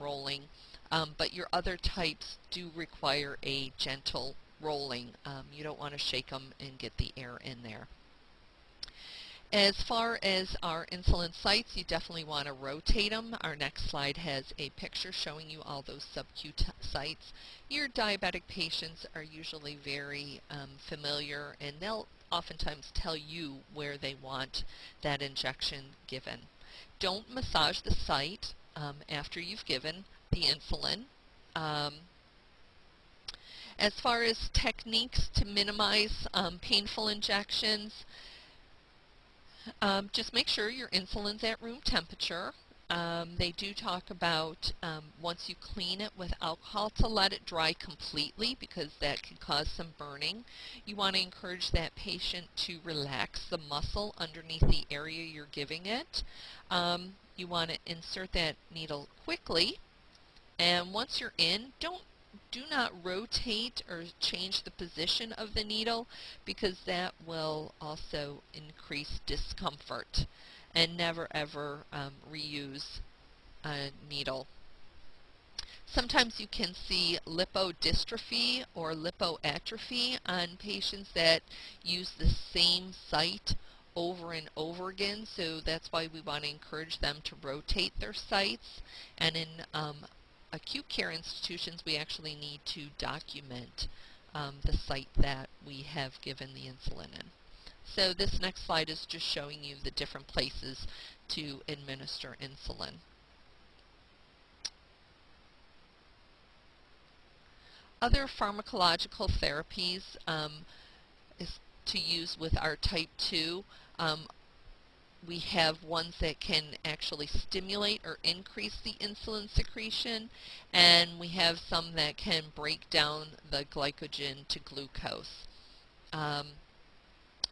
rolling, um, but your other types do require a gentle rolling. Um, you don't want to shake them and get the air in there. As far as our insulin sites, you definitely want to rotate them. Our next slide has a picture showing you all those sub-Q sites. Your diabetic patients are usually very um, familiar and they'll oftentimes tell you where they want that injection given. Don't massage the site um, after you've given the insulin. Um, as far as techniques to minimize um, painful injections, um, just make sure your insulin's at room temperature. Um, they do talk about um, once you clean it with alcohol to let it dry completely because that can cause some burning. You want to encourage that patient to relax the muscle underneath the area you're giving it. Um, you want to insert that needle quickly and once you're in, don't do not rotate or change the position of the needle because that will also increase discomfort and never ever um, reuse a needle. Sometimes you can see lipodystrophy or lipoatrophy on patients that use the same site over and over again so that's why we want to encourage them to rotate their sites and in um, acute care institutions, we actually need to document um, the site that we have given the insulin in. So this next slide is just showing you the different places to administer insulin. Other pharmacological therapies um, is to use with our type 2 um, we have ones that can actually stimulate or increase the insulin secretion, and we have some that can break down the glycogen to glucose. Um,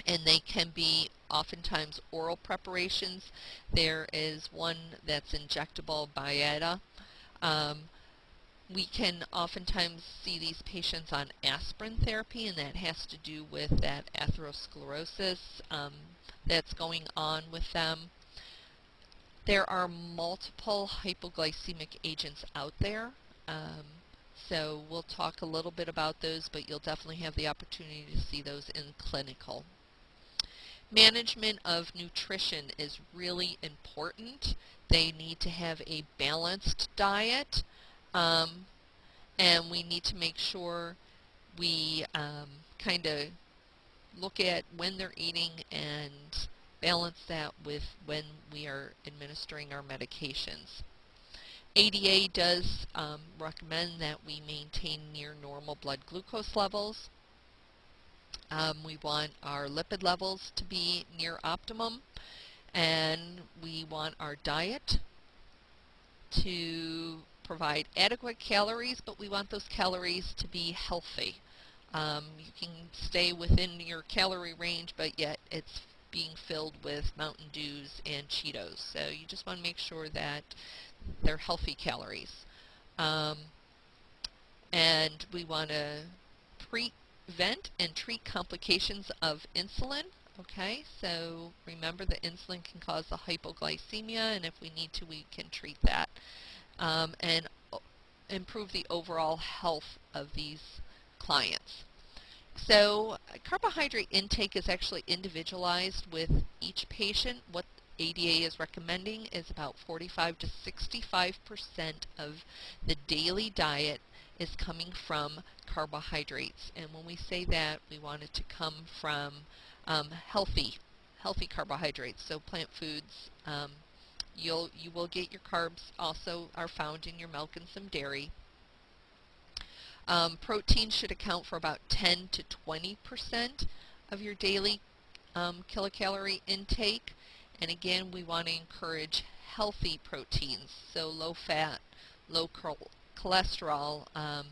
and they can be oftentimes oral preparations. There is one that's injectable, Byetta. Um, we can oftentimes see these patients on aspirin therapy, and that has to do with that atherosclerosis. Um, that's going on with them. There are multiple hypoglycemic agents out there. Um, so we'll talk a little bit about those, but you'll definitely have the opportunity to see those in clinical. Management of nutrition is really important. They need to have a balanced diet, um, and we need to make sure we um, kind of look at when they're eating and balance that with when we are administering our medications. ADA does um, recommend that we maintain near normal blood glucose levels. Um, we want our lipid levels to be near optimum and we want our diet to provide adequate calories, but we want those calories to be healthy. Um, you can stay within your calorie range, but yet it's being filled with Mountain Dews and Cheetos. So you just want to make sure that they're healthy calories. Um, and we want to prevent and treat complications of insulin. Okay, so remember that insulin can cause a hypoglycemia, and if we need to, we can treat that. Um, and improve the overall health of these clients. So carbohydrate intake is actually individualized with each patient. What ADA is recommending is about 45 to 65 percent of the daily diet is coming from carbohydrates. And when we say that, we want it to come from um, healthy, healthy carbohydrates. So plant foods. Um, you'll you will get your carbs also are found in your milk and some dairy. Um, protein should account for about 10 to 20 percent of your daily um, kilocalorie intake. And again, we want to encourage healthy proteins, so low fat, low cholesterol. Um,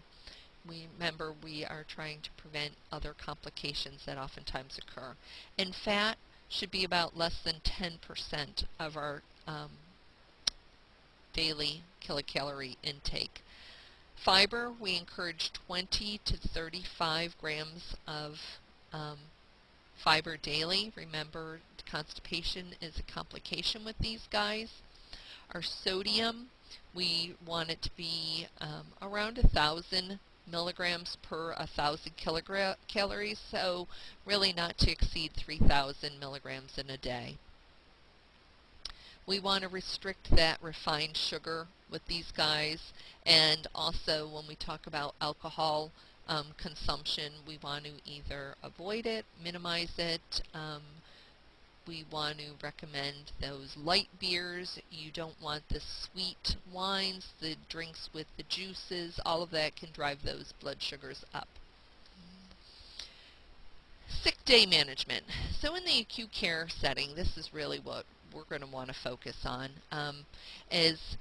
we remember we are trying to prevent other complications that oftentimes occur. And fat should be about less than 10% of our um, daily kilocalorie intake. Fiber, we encourage 20 to 35 grams of um, fiber daily. Remember, constipation is a complication with these guys. Our sodium, we want it to be um, around thousand milligrams per thousand calories, so really not to exceed 3,000 milligrams in a day. We want to restrict that refined sugar with these guys, and also when we talk about alcohol um, consumption, we want to either avoid it, minimize it, um, we want to recommend those light beers. You don't want the sweet wines, the drinks with the juices. All of that can drive those blood sugars up. Sick day management. So in the acute care setting, this is really what we're going to want to focus on, um, is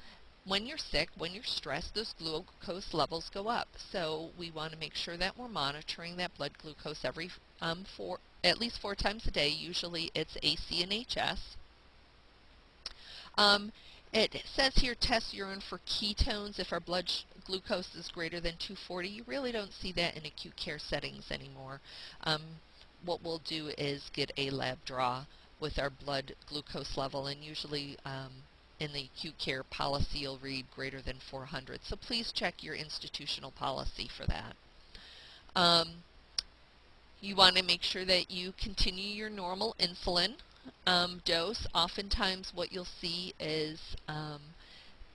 when you're sick, when you're stressed, those glucose levels go up. So we want to make sure that we're monitoring that blood glucose every um, four, at least four times a day. Usually it's AC and HS. Um, it says here test urine for ketones if our blood glucose is greater than 240. You really don't see that in acute care settings anymore. Um, what we'll do is get a lab draw with our blood glucose level and usually um, in the acute care policy you'll read greater than 400. So please check your institutional policy for that. Um, you want to make sure that you continue your normal insulin um, dose. Oftentimes what you'll see is um,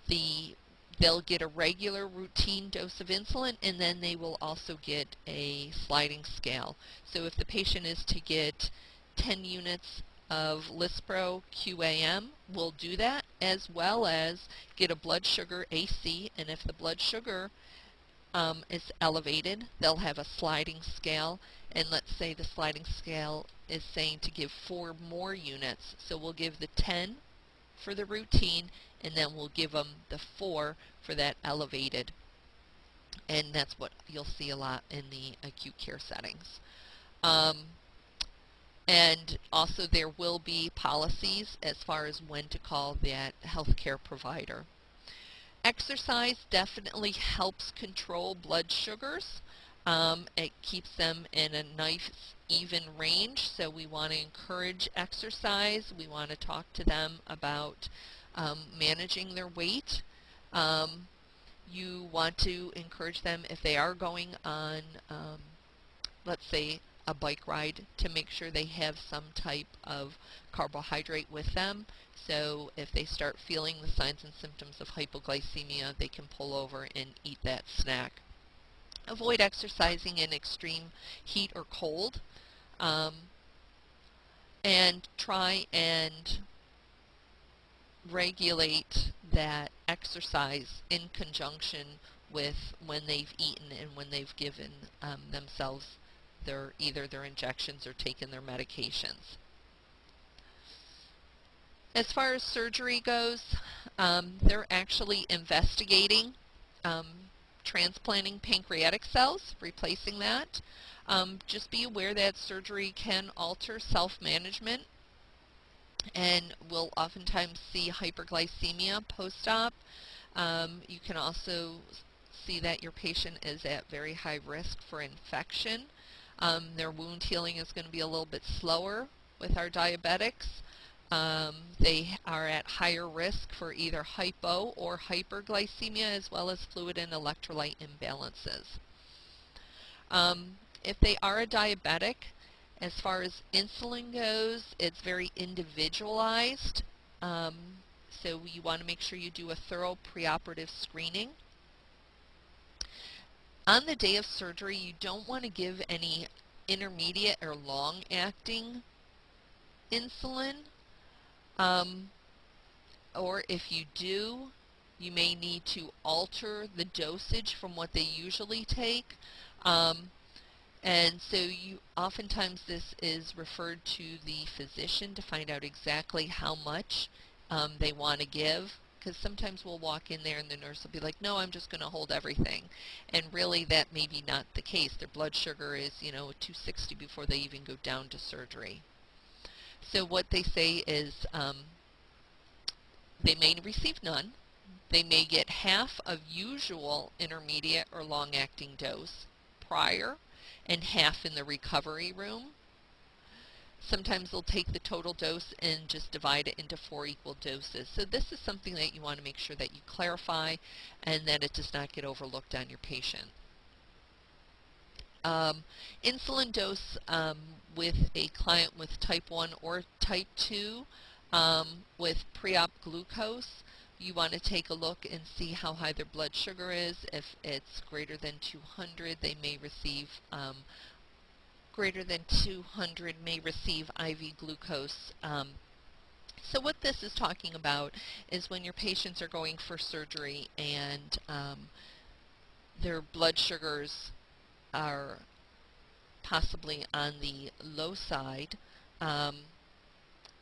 the they'll get a regular routine dose of insulin and then they will also get a sliding scale. So if the patient is to get 10 units of Lispro QAM will do that as well as get a blood sugar AC and if the blood sugar um, is elevated they'll have a sliding scale and let's say the sliding scale is saying to give four more units so we'll give the 10 for the routine and then we'll give them the 4 for that elevated and that's what you'll see a lot in the acute care settings. Um, and also there will be policies as far as when to call that healthcare provider. Exercise definitely helps control blood sugars. Um, it keeps them in a nice even range, so we want to encourage exercise. We want to talk to them about um, managing their weight. Um, you want to encourage them if they are going on, um, let's say, a bike ride to make sure they have some type of carbohydrate with them. So if they start feeling the signs and symptoms of hypoglycemia, they can pull over and eat that snack. Avoid exercising in extreme heat or cold. Um, and try and regulate that exercise in conjunction with when they've eaten and when they've given um, themselves their either their injections or taken their medications. As far as surgery goes, um, they're actually investigating um, transplanting pancreatic cells, replacing that. Um, just be aware that surgery can alter self-management and we'll oftentimes see hyperglycemia post-op. Um, you can also see that your patient is at very high risk for infection. Um, their wound healing is going to be a little bit slower with our diabetics. Um, they are at higher risk for either hypo or hyperglycemia as well as fluid and electrolyte imbalances. Um, if they are a diabetic, as far as insulin goes, it's very individualized. Um, so you want to make sure you do a thorough preoperative screening. On the day of surgery, you don't want to give any intermediate or long-acting insulin. Um, or if you do, you may need to alter the dosage from what they usually take. Um, and so you oftentimes this is referred to the physician to find out exactly how much um, they want to give because sometimes we'll walk in there and the nurse will be like, no, I'm just going to hold everything. And really that may be not the case. Their blood sugar is, you know, 260 before they even go down to surgery. So what they say is um, They may receive none. They may get half of usual intermediate or long-acting dose prior and half in the recovery room. Sometimes they'll take the total dose and just divide it into four equal doses. So this is something that you want to make sure that you clarify and that it does not get overlooked on your patient. Um, insulin dose um, with a client with type 1 or type 2 um, with pre-op glucose, you want to take a look and see how high their blood sugar is. If it's greater than 200, they may receive um, greater than 200 may receive IV glucose. Um, so what this is talking about is when your patients are going for surgery and um, their blood sugars are possibly on the low side um,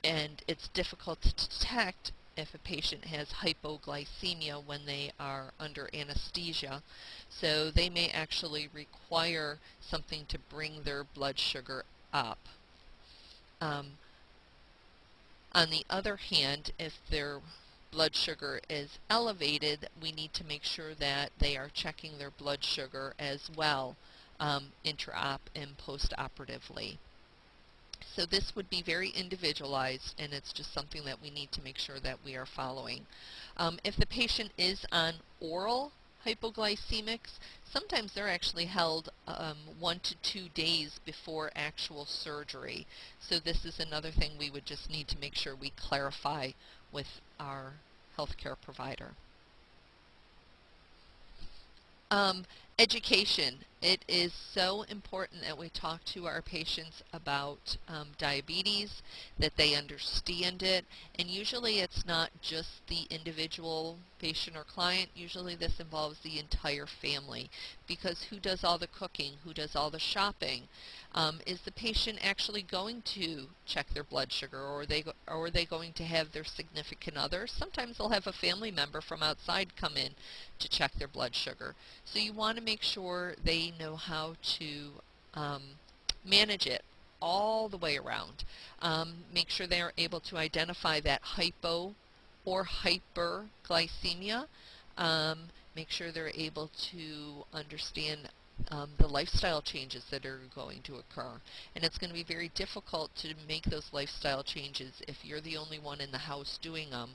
and it's difficult to detect if a patient has hypoglycemia when they are under anesthesia. So they may actually require something to bring their blood sugar up. Um, on the other hand, if their blood sugar is elevated, we need to make sure that they are checking their blood sugar as well um, intra-op and post-operatively. So this would be very individualized and it's just something that we need to make sure that we are following. Um, if the patient is on oral hypoglycemics, sometimes they're actually held um, one to two days before actual surgery. So this is another thing we would just need to make sure we clarify with our healthcare provider. Um, education. It is so important that we talk to our patients about um, diabetes, that they understand it, and usually it's not just the individual patient or client. Usually this involves the entire family because who does all the cooking, who does all the shopping? Um, is the patient actually going to check their blood sugar or are, they, or are they going to have their significant other? Sometimes they'll have a family member from outside come in to check their blood sugar. So you want to make sure they know how to um, manage it all the way around. Um, make sure they are able to identify that hypo or hyperglycemia. Um, make sure they're able to understand um, the lifestyle changes that are going to occur. And it's going to be very difficult to make those lifestyle changes if you're the only one in the house doing them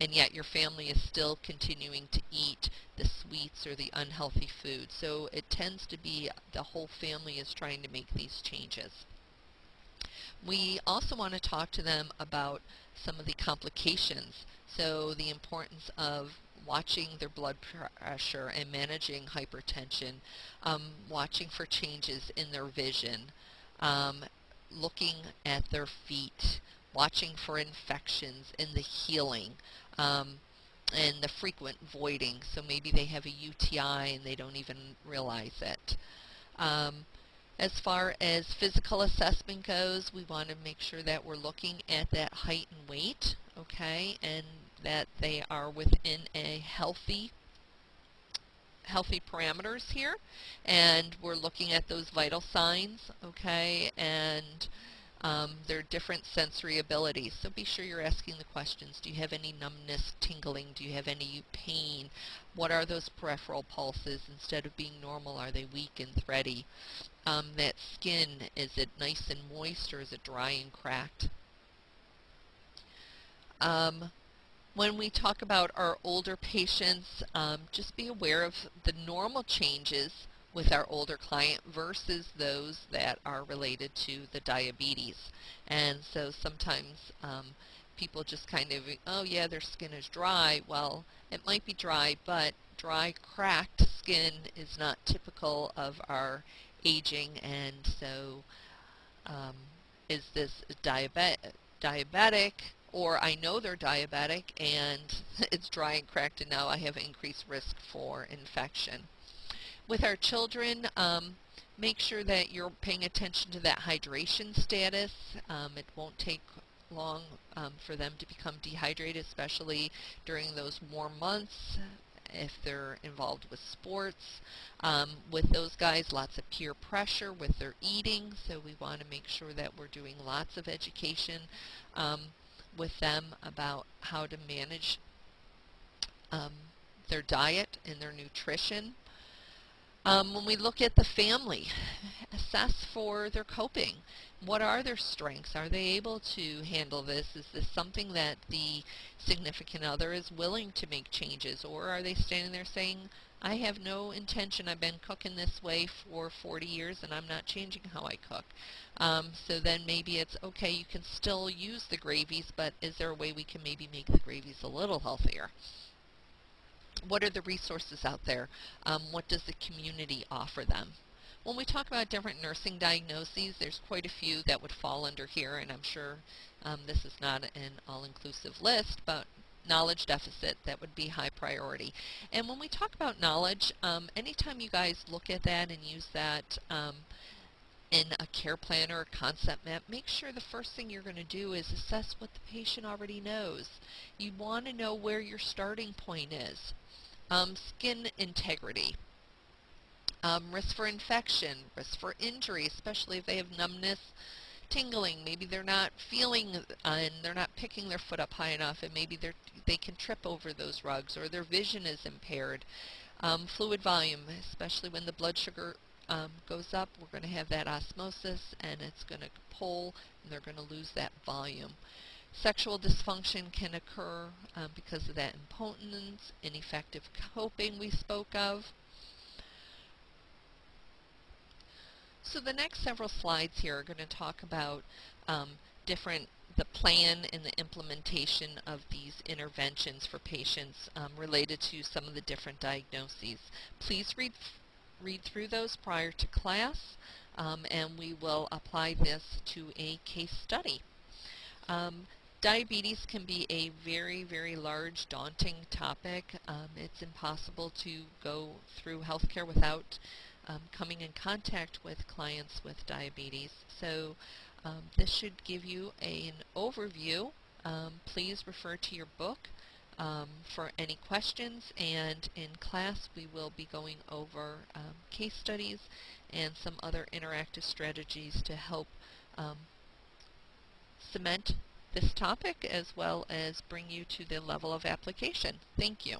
and yet your family is still continuing to eat the sweets or the unhealthy food. So it tends to be the whole family is trying to make these changes. We also want to talk to them about some of the complications. So the importance of watching their blood pressure and managing hypertension, um, watching for changes in their vision, um, looking at their feet, watching for infections and the healing um, and the frequent voiding. So maybe they have a UTI and they don't even realize it. Um, as far as physical assessment goes, we want to make sure that we're looking at that height and weight, okay, and that they are within a healthy healthy parameters here and we're looking at those vital signs okay and um, there are different sensory abilities, so be sure you're asking the questions. Do you have any numbness, tingling? Do you have any pain? What are those peripheral pulses? Instead of being normal, are they weak and thready? Um, that skin, is it nice and moist or is it dry and cracked? Um, when we talk about our older patients, um, just be aware of the normal changes with our older client versus those that are related to the diabetes. And so sometimes um, people just kind of, oh yeah, their skin is dry. Well, it might be dry, but dry, cracked skin is not typical of our aging, and so um, is this diabet diabetic, or I know they're diabetic and it's dry and cracked and now I have increased risk for infection. With our children, um, make sure that you're paying attention to that hydration status. Um, it won't take long um, for them to become dehydrated, especially during those warm months if they're involved with sports. Um, with those guys, lots of peer pressure with their eating, so we want to make sure that we're doing lots of education um, with them about how to manage um, their diet and their nutrition. Um, when we look at the family, assess for their coping. What are their strengths? Are they able to handle this? Is this something that the significant other is willing to make changes? Or are they standing there saying, I have no intention. I've been cooking this way for 40 years and I'm not changing how I cook. Um, so then maybe it's okay, you can still use the gravies, but is there a way we can maybe make the gravies a little healthier? What are the resources out there? Um, what does the community offer them? When we talk about different nursing diagnoses, there's quite a few that would fall under here, and I'm sure um, this is not an all-inclusive list, but knowledge deficit, that would be high priority. And when we talk about knowledge, um, anytime you guys look at that and use that um, in a care plan or a concept map, make sure the first thing you're going to do is assess what the patient already knows. You want to know where your starting point is. Um, skin integrity. Um, risk for infection, risk for injury, especially if they have numbness, tingling. Maybe they're not feeling uh, and they're not picking their foot up high enough and maybe they're, they can trip over those rugs or their vision is impaired. Um, fluid volume, especially when the blood sugar um, goes up, we're going to have that osmosis and it's going to pull and they're going to lose that volume. Sexual dysfunction can occur um, because of that impotence, ineffective coping we spoke of. So the next several slides here are going to talk about um, different the plan and the implementation of these interventions for patients um, related to some of the different diagnoses. Please read read through those prior to class um, and we will apply this to a case study. Um, diabetes can be a very, very large, daunting topic. Um, it's impossible to go through healthcare without um, coming in contact with clients with diabetes. So um, this should give you an overview. Um, please refer to your book um, for any questions and in class we will be going over um, case studies and some other interactive strategies to help cement this topic as well as bring you to the level of application. Thank you.